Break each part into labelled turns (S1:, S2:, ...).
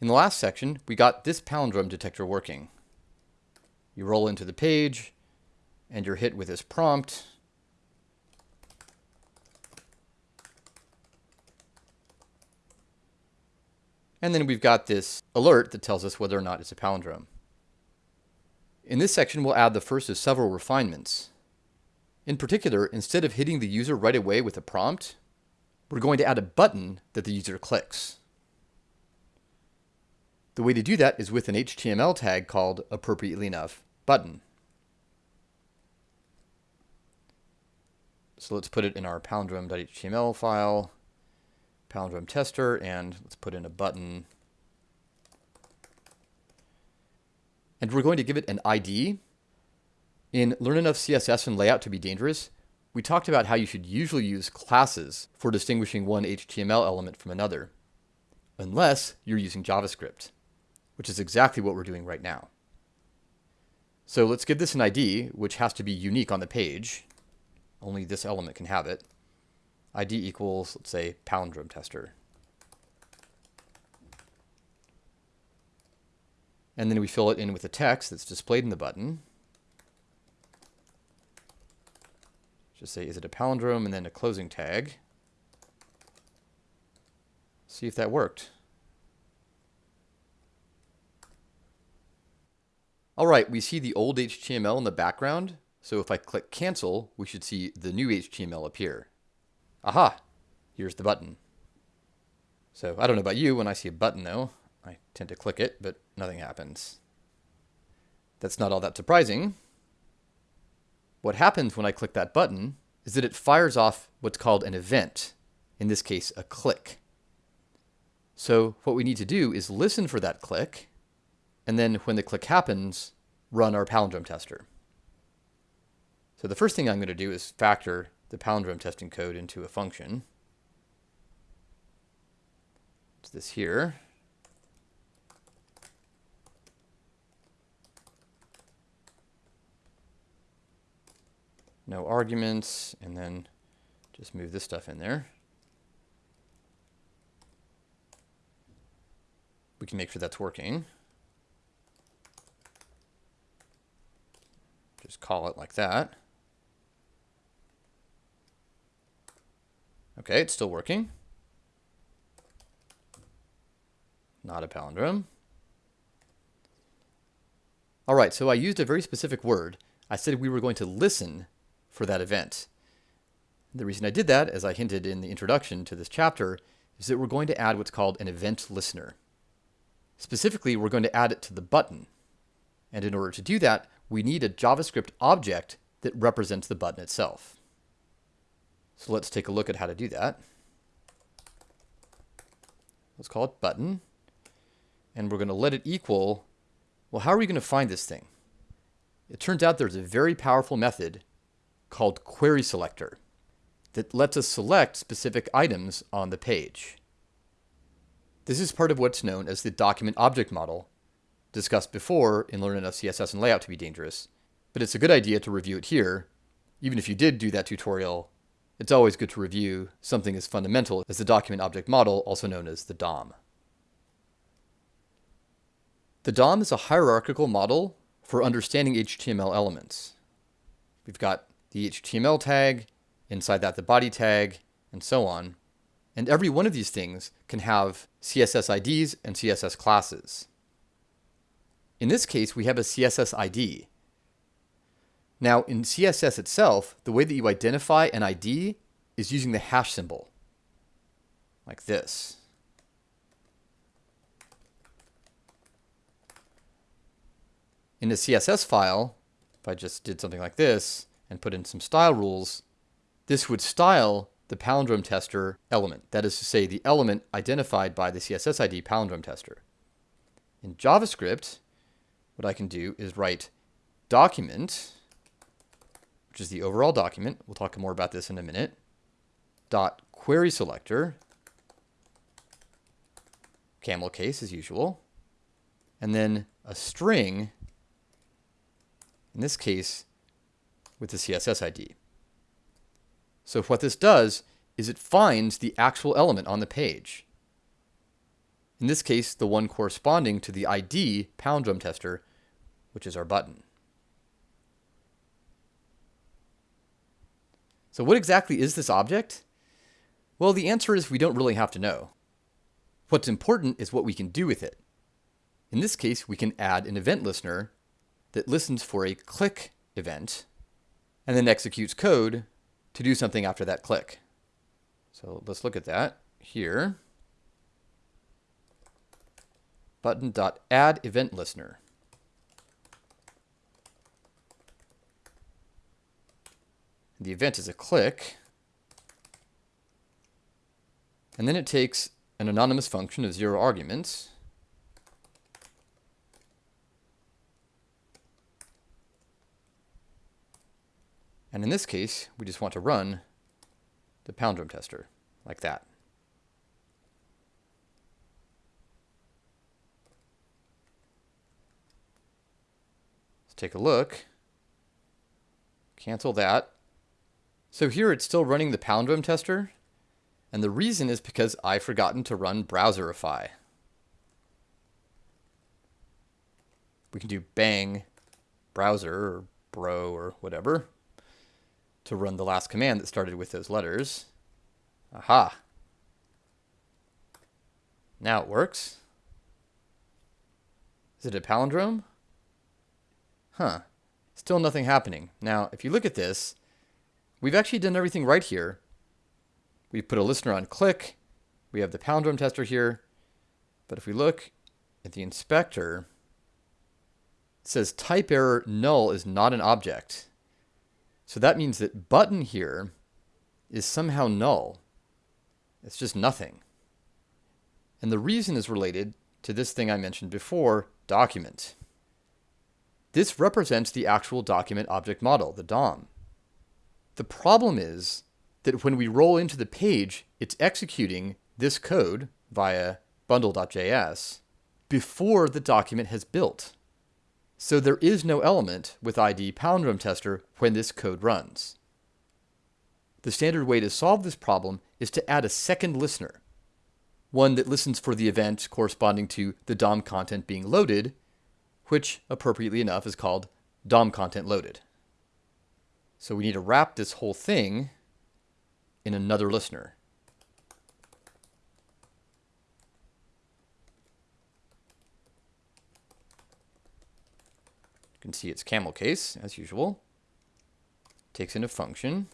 S1: In the last section, we got this palindrome detector working. You roll into the page, and you're hit with this prompt. And then we've got this alert that tells us whether or not it's a palindrome. In this section, we'll add the first of several refinements. In particular, instead of hitting the user right away with a prompt, we're going to add a button that the user clicks. The way to do that is with an HTML tag called, appropriately enough, button. So let's put it in our palindrome.html file, palindrome tester, and let's put in a button. And we're going to give it an ID. In Learn Enough CSS and Layout to be Dangerous, we talked about how you should usually use classes for distinguishing one HTML element from another, unless you're using JavaScript which is exactly what we're doing right now. So let's give this an ID, which has to be unique on the page. Only this element can have it. ID equals, let's say, palindrome tester. And then we fill it in with the text that's displayed in the button. Just say, is it a palindrome? And then a closing tag. See if that worked. All right, we see the old HTML in the background. So if I click cancel, we should see the new HTML appear. Aha, here's the button. So I don't know about you, when I see a button though, I tend to click it, but nothing happens. That's not all that surprising. What happens when I click that button is that it fires off what's called an event, in this case, a click. So what we need to do is listen for that click and then when the click happens, run our palindrome tester. So the first thing I'm going to do is factor the palindrome testing code into a function. It's this here. No arguments, and then just move this stuff in there. We can make sure that's working. Just call it like that. Okay, it's still working. Not a palindrome. All right, so I used a very specific word. I said we were going to listen for that event. The reason I did that, as I hinted in the introduction to this chapter, is that we're going to add what's called an event listener. Specifically, we're going to add it to the button. And in order to do that, we need a JavaScript object that represents the button itself. So let's take a look at how to do that. Let's call it button. And we're going to let it equal, well, how are we going to find this thing? It turns out there's a very powerful method called query selector that lets us select specific items on the page. This is part of what's known as the document object model discussed before in Learn Enough CSS and Layout to be dangerous, but it's a good idea to review it here. Even if you did do that tutorial, it's always good to review something as fundamental as the document object model, also known as the DOM. The DOM is a hierarchical model for understanding HTML elements. We've got the HTML tag, inside that the body tag, and so on. And every one of these things can have CSS IDs and CSS classes. In this case, we have a CSS ID. Now, in CSS itself, the way that you identify an ID is using the hash symbol, like this. In a CSS file, if I just did something like this and put in some style rules, this would style the palindrome tester element. That is to say, the element identified by the CSS ID palindrome tester. In JavaScript, what I can do is write document, which is the overall document. We'll talk more about this in a minute. Dot query selector, camel case as usual, and then a string, in this case, with the CSS ID. So what this does is it finds the actual element on the page. In this case, the one corresponding to the ID palindrome tester, which is our button. So what exactly is this object? Well, the answer is we don't really have to know. What's important is what we can do with it. In this case, we can add an event listener that listens for a click event and then executes code to do something after that click. So let's look at that here. Button.add event listener. The event is a click. And then it takes an anonymous function of zero arguments. And in this case, we just want to run the palindrome tester like that. Let's take a look. Cancel that. So here it's still running the palindrome tester, and the reason is because I've forgotten to run browserify. We can do bang browser or bro or whatever to run the last command that started with those letters. Aha. Now it works. Is it a palindrome? Huh. Still nothing happening. Now, if you look at this, we've actually done everything right here. We've put a listener on click. We have the palindrome tester here. But if we look at the inspector, it says type error null is not an object. So that means that button here is somehow null. It's just nothing. And the reason is related to this thing I mentioned before, document. This represents the actual document object model, the DOM. The problem is that when we roll into the page, it's executing this code via bundle.js before the document has built. So there is no element with ID palindrome tester when this code runs. The standard way to solve this problem is to add a second listener, one that listens for the event corresponding to the DOM content being loaded, which appropriately enough is called DOM content loaded. So we need to wrap this whole thing in another listener. You can see it's camel case, as usual. Takes in a function,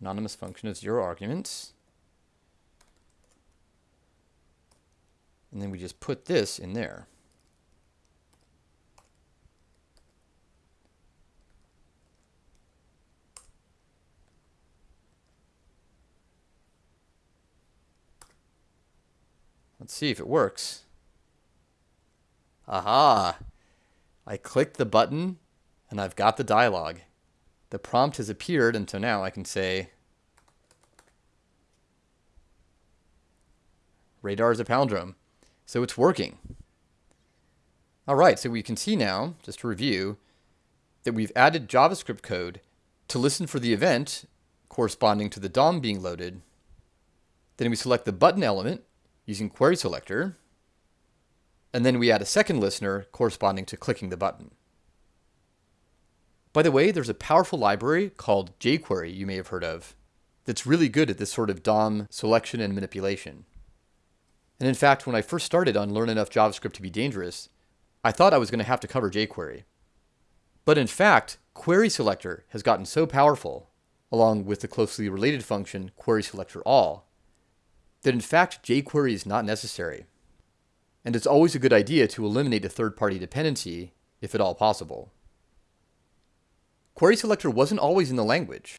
S1: anonymous function of zero arguments. And then we just put this in there. Let's see if it works. Aha! I click the button and I've got the dialog. The prompt has appeared and so now I can say radar is a palindrome. So it's working. All right, so we can see now, just to review, that we've added JavaScript code to listen for the event corresponding to the DOM being loaded. Then we select the button element using query selector, and then we add a second listener corresponding to clicking the button. By the way, there's a powerful library called jQuery you may have heard of that's really good at this sort of DOM selection and manipulation. And in fact, when I first started on Learn Enough JavaScript to be dangerous, I thought I was going to have to cover jQuery. But in fact, Query Selector has gotten so powerful, along with the closely related function Query Selector All, that in fact jQuery is not necessary. And it's always a good idea to eliminate a third-party dependency, if at all possible. Query Selector wasn't always in the language,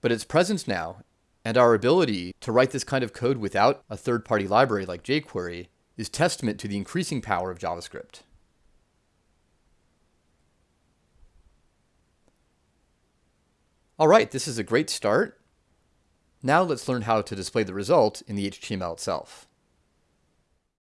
S1: but its presence now, and our ability to write this kind of code without a third-party library like jQuery, is testament to the increasing power of JavaScript. All right, this is a great start. Now let's learn how to display the result in the HTML itself.